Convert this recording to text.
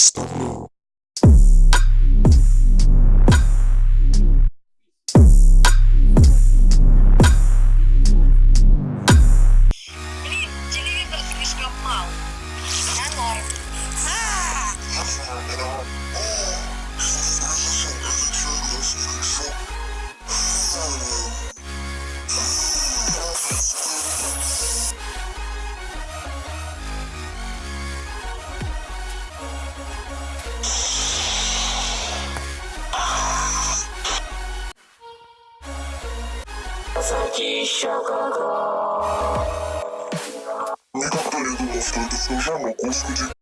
Stone. Никогда не думал, что это все жанр, господи.